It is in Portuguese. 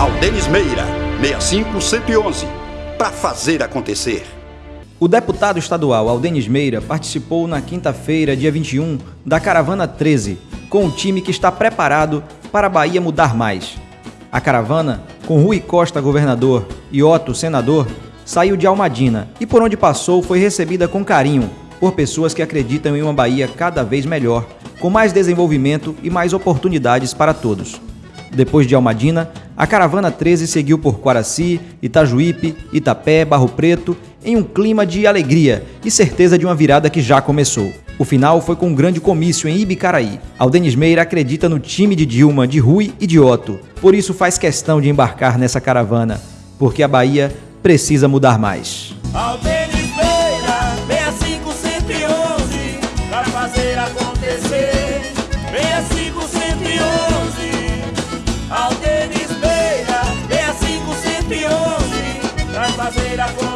Aldenis Meira, 65111, para fazer acontecer. O deputado estadual Aldenis Meira participou na quinta-feira, dia 21, da Caravana 13, com o time que está preparado para a Bahia mudar mais. A caravana, com Rui Costa governador e Otto senador, saiu de Almadina e por onde passou foi recebida com carinho por pessoas que acreditam em uma Bahia cada vez melhor, com mais desenvolvimento e mais oportunidades para todos. Depois de Almadina, a caravana 13 seguiu por Quaraci, Itajuípe, Itapé, Barro Preto, em um clima de alegria e certeza de uma virada que já começou. O final foi com um grande comício em Ibicaraí. Aldenis Meira acredita no time de Dilma, de Rui e de Otto, por isso faz questão de embarcar nessa caravana, porque a Bahia precisa mudar mais. Aldenis Meira, 65111, pra fazer acontecer. 65111, Aldenis